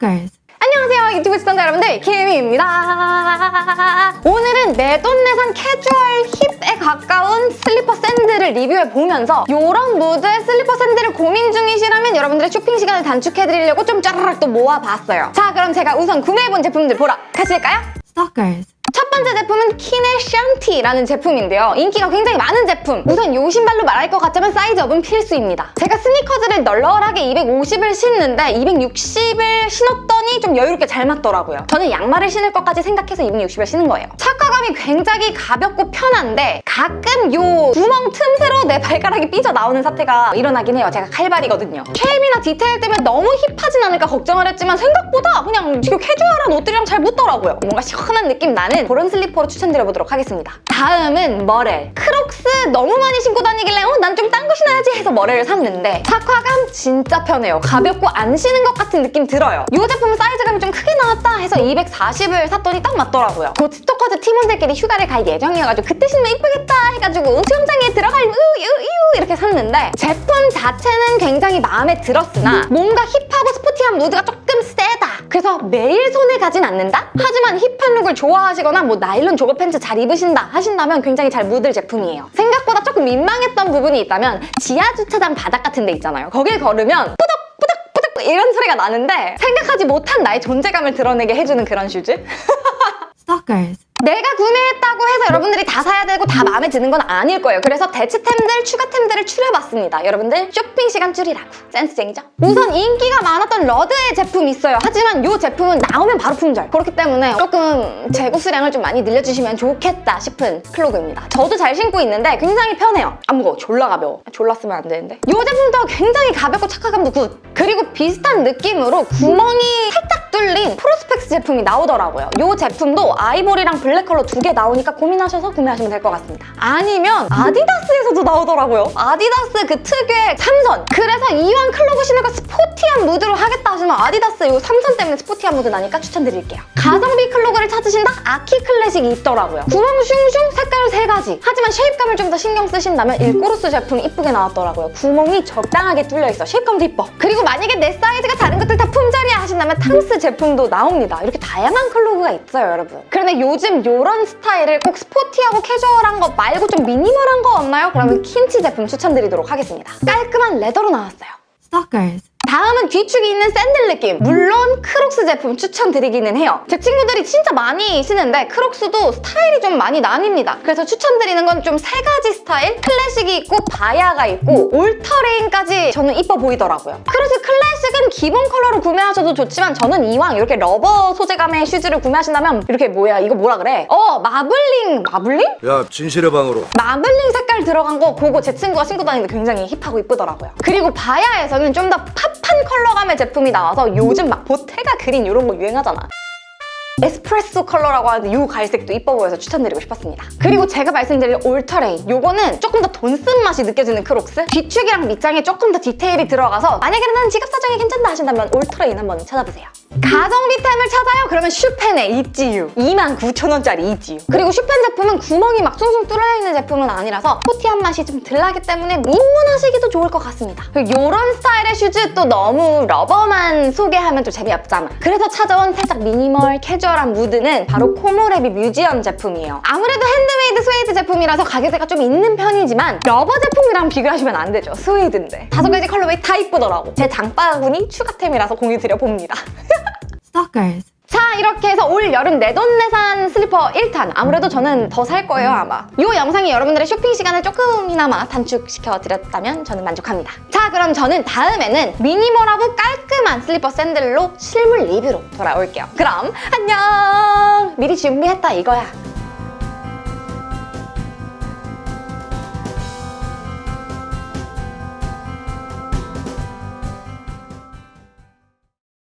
Stalkers. 안녕하세요 유튜브 시청자 여러분들 김입니다 오늘은 내돈내산 캐주얼 hip에 가까운 슬리퍼 샌들을 리뷰해보면서 이런 무드의 슬리퍼 샌들을 고민 중이시라면 여러분들의 쇼핑 시간을 단축해드리려고 좀 짜르륵 또 모아봤어요 자 그럼 제가 우선 구매해본 제품들 보러 가실까요? Stalkers. 첫 번째 제품은 KEEN의 Shanti라는 제품인데요. 인기가 굉장히 많은 제품. 우선 요 신발로 말할 것 같으면 size up은 필수입니다. 제가 스니커즈를 널널하게 250을 신는데 260을 신었 더니 좀 여유롭게 잘 맞더라고요. 저는 양말을 신을 것까지 생각해서 260을 신은 거예요. 착화감이 굉장히 가볍고 편한데 가끔 요 구멍 틈새로 내 발가락이 삐져나오는 사태가 일어나긴 해요. 제가 칼발이거든요. shape이나 디테일 때문에 너무 hip하진 않을까 걱정을 했지만 생각보다 그냥 지금 캐주얼한 옷들이랑 잘 붙더라고요. 뭔가 시원한 느낌 나는 그런 슬리퍼로 추천드려보도록 하겠습니다. 다음은 Merrell. Crocs 너무 많이 신고 다니길래 어, 난 좀 딴 거 신어야지 해서 Merrell을 샀는데 착화감 진짜 편해요. 가볍고 안 신은 것 같은 느낌 들어요. 이 제품 은 사이즈감이 좀 크게 나왔다 해서 240을 샀더니 딱 맞더라고요. 곧 Stalkers 팀원들끼리 휴가를 갈 예정이어가지고 그때 신으면 이쁘겠다 해가지고 수영장에 들어갈 우유유 이렇게 샀는데 제품 자체는 굉장히 마음에 들었으나 뭔가 힙하고 스포티한 무드가 조금 세다. 그래서 매일 손에 가진 않는다? 하지만 힙한 룩을 좋아하시거나 뭐 나일론 jogger 팬츠 잘 입으신다 하신다면 굉장히 잘 묻을 제품이에요. 생각보다 조금 민망했던 부분이 있다면 지하 주차장 바닥 같은 데 있잖아요. 거길 걸으면 뿌덕 뿌덕 이런 소리가 나는데 생각하지 못한 나의 존재감을 드러내게 해주는 그런 슈즈? Stalkers. 내가 구매했다고 해서 여러분들이 다 사야 되고 다 마음에 드는 건 아닐 거예요. 그래서 대체템들, 추가템들을 추려봤습니다. 여러분들 쇼핑 시간 줄이라고. 센스쟁이죠? 우선 인기가 많았던 러드의 제품이 있어요. 하지만 이 제품은 나오면 바로 품절. 그렇기 때문에 조금 재고 수량을 좀 많이 늘려주시면 좋겠다 싶은 clog입니다. 저도 잘 신고 있는데 굉장히 편해요. 안 무거워. 졸라 가벼워. 졸라 쓰면 안 되는데. 이 제품도 굉장히 가볍고 착화감도 good. 그리고 비슷한 느낌으로 구멍이 살짝 뚫린 프로스펙스 제품이 나오더라고요. 이 제품도 아이보리랑 블랙 컬러 두 개 나오니까 고민하셔서 구매하시면 될 것 같습니다. 아니면 아디다스에서도 나오더라고요. 아디다스 그 특유의 삼선. 그래서 이왕 clog 신을까 스포티한 무드로 하겠다 하시면 아디다스 이 삼선 때문에 스포티한 무드 나니까 추천드릴게요. 가성비 clog를 찾으신다? 아키 클래식이 있더라고요. 구멍 슝슝 색깔 세 가지. 하지만 shape감을 좀 더 신경 쓰신다면 일꼬르소 제품이 이쁘게 나왔더라고요. 구멍이 적당하게 뚫려있어. shape감도 이뻐. 그리고 만약에 내 사이즈가 다른 것들 다 품절이야 하신다면 탐스 제품 도 나옵니다. 이렇게 다양한 clog가 있어요, 여러분. 그런데 요즘 이런 스타일을 꼭 스포티하고 캐주얼한 거 말고 좀 미니멀한 거 없나요? 그러면 킨치 제품 추천드리도록 하겠습니다. 깔끔한 leather로 나왔어요. Stalkers. 다음은 뒤축이 있는 샌들 느낌. 물론 크록스 제품 추천드리기는 해요. 제 친구들이 진짜 많이 신는데 크록스도 스타일이 좀 많이 나뉩니다. 그래서 추천드리는 건 좀 세 가지 스타일. 클래식이 있고 바야가 있고 올터레인까지 저는 이뻐 보이더라고요. 그래서 클래식은 기본 컬러로 구매하셔도 좋지만 저는 이왕 이렇게 rubber 소재감의 슈즈를 구매하신다면 이렇게 뭐야 이거 뭐라 그래? 어 마블링 마블링? 야 진실의 방으로. 마블링 색깔 들어간 거 그거 제 친구가 신고 다니는데 굉장히 힙하고 이쁘더라고요. 그리고 바야에서는 좀 더 팝한 컬러감의 제품이 나와서 요즘 막 보테가 그린 이런 거 유행하잖아. 에스프레소 컬러라고 하는데 이 갈색도 이뻐 보여서 추천드리고 싶었습니다. 그리고 제가 말씀드릴 올터레인 요거는 조금 더 돈 쓴 맛이 느껴지는 크록스 뒤축이랑 밑장에 조금 더 디테일이 들어가서 만약에 난 지갑 사정이 괜찮다 하신다면 올터레인 한번 찾아보세요. 가성비템을 찾아요? 그러면 슈펜에 있지유 29,000원짜리 있지유 그리고 슈펜 제품은 구멍이 막 숭숭 뚫려 있는 제품은 아니라서 스포티한 맛이 좀덜 나기 때문에 입문하시기도 좋을 것 같습니다. 이런 스타일의 슈즈 또 너무 rubber만 소개하면 좀 재미없잖아. 그래서 찾아온 살짝 미니멀 캐주얼한 무드는 바로 코모레비 뮤지엄 제품이에요. 아무래도 핸드메이드 스웨이드 제품이라서 가격대가 좀 있는 편이지만 rubber 제품이랑 비교하시면 안 되죠. 스웨이드인데. 다섯 가지 colorway 다 이쁘더라고. 제 장바구니 추가템이라서 공유 드려봅니다. Stalkers. 자 이렇게 해서 올 여름 내돈내산 슬리퍼 1탄. 아무래도 저는 더 살 거예요 아마. 이 영상이 여러분들의 쇼핑 시간을 조금이나마 단축시켜 드렸다면 저는 만족합니다. 자 그럼 저는 다음에는 미니멀하고 깔끔한 슬리퍼 샌들로 실물 리뷰로 돌아올게요. 그럼 안녕! 미리 준비했다 이거야